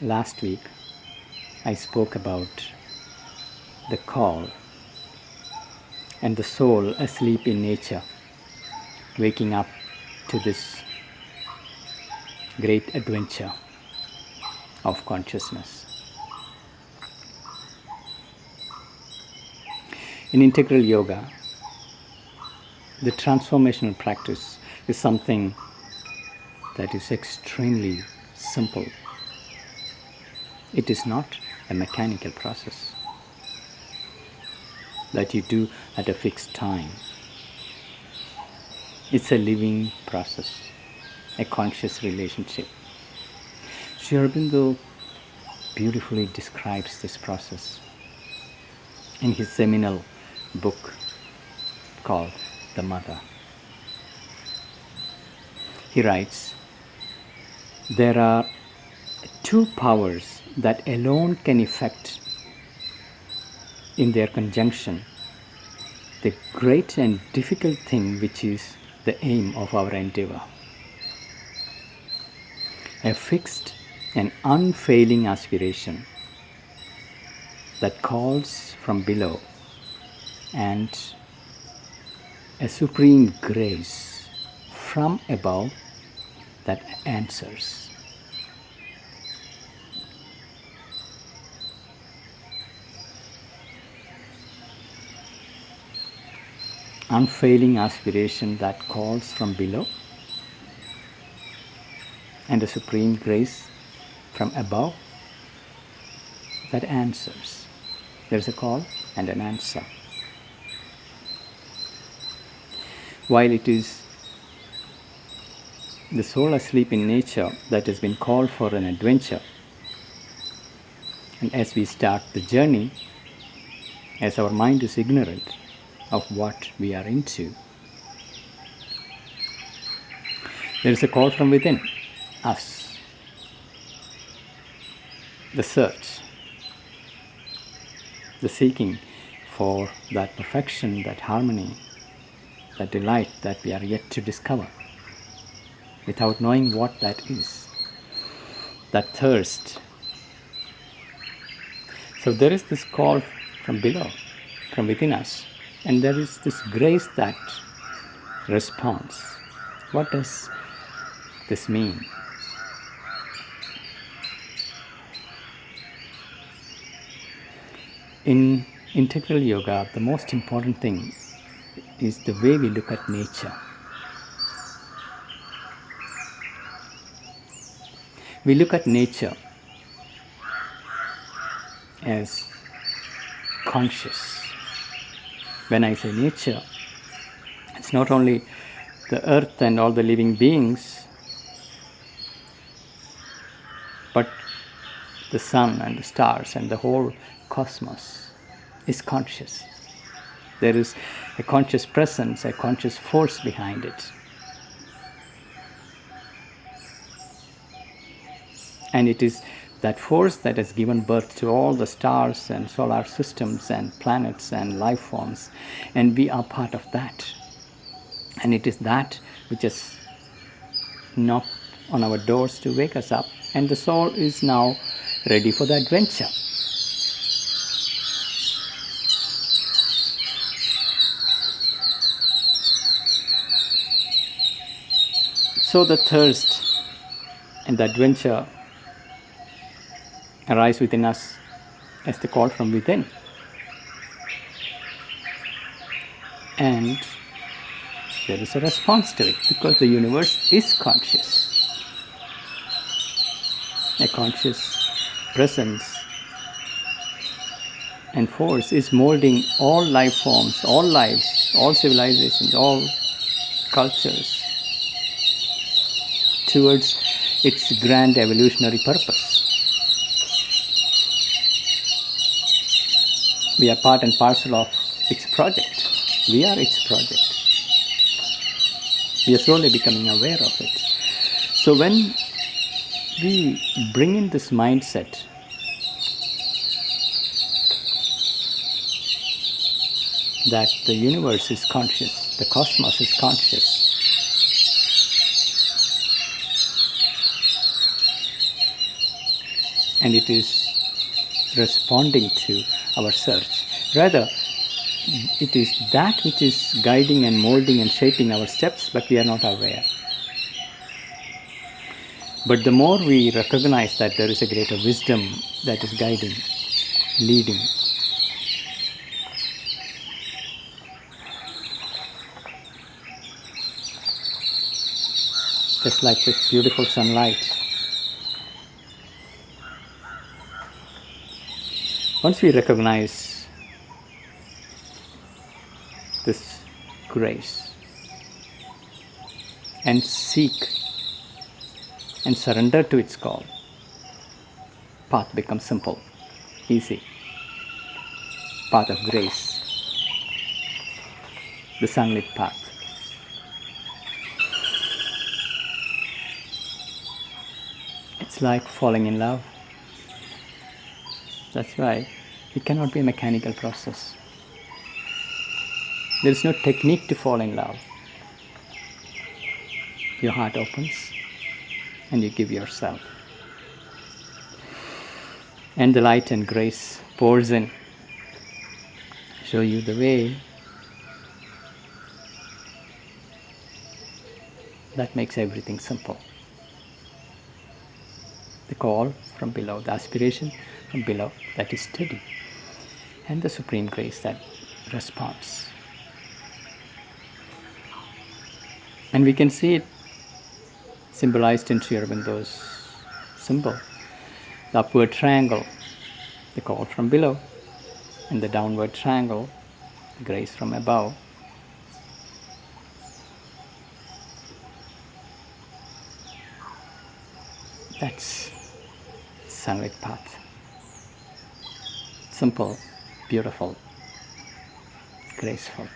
last week I spoke about the call and the soul asleep in nature waking up to this great adventure of consciousness. In integral yoga, the transformational practice is something that is extremely simple. It is not a mechanical process that you do at a fixed time. It's a living process, a conscious relationship. Sri Aurobindo beautifully describes this process in his seminal book called The Mother. He writes, There are two powers that alone can effect in their conjunction the great and difficult thing which is the aim of our endeavor. A fixed and unfailing aspiration that calls from below and a supreme grace from above that answers. Unfailing aspiration that calls from below and a supreme grace from above that answers. There is a call and an answer. While it is the soul asleep in nature that has been called for an adventure, and as we start the journey, as our mind is ignorant of what we are into, there is a call from within us, the search, the seeking for that perfection, that harmony, that delight that we are yet to discover without knowing what that is, that thirst. So there is this call from below, from within us, and there is this grace that responds. What does this mean? In integral yoga, the most important thing is the way we look at nature. We look at nature as conscious. When I say nature, it's not only the earth and all the living beings, but the sun and the stars and the whole cosmos is conscious. There is a conscious presence, a conscious force behind it. And it is that force that has given birth to all the stars and solar systems and planets and life forms. And we are part of that. And it is that which has knocked on our doors to wake us up. And the soul is now ready for the adventure. So the thirst and the adventure arise within us as the call from within. And there is a response to it because the universe is conscious. A conscious presence and force is molding all life forms, all lives, all civilizations, all cultures towards its grand evolutionary purpose. We are part and parcel of its project. We are its project. We are slowly becoming aware of it. So when we bring in this mindset, that the universe is conscious, the cosmos is conscious, and it is responding to our search. Rather, it is that which is guiding and molding and shaping our steps, but we are not aware. But the more we recognize that there is a greater wisdom that is guiding, leading, just like this beautiful sunlight. Once we recognize this grace and seek and surrender to its call, path becomes simple, easy. Path of grace, the sunlit path. It's like falling in love. That's why it cannot be a mechanical process. There is no technique to fall in love. Your heart opens and you give yourself. And the light and grace pours in, show you the way. That makes everything simple. The call from below, the aspiration from below that is steady, and the supreme grace that responds. And we can see it symbolized in Sri Aurobindo's symbol. The upward triangle, the call from below, and the downward triangle, the grace from above. That's sunlit path. Simple, beautiful, graceful.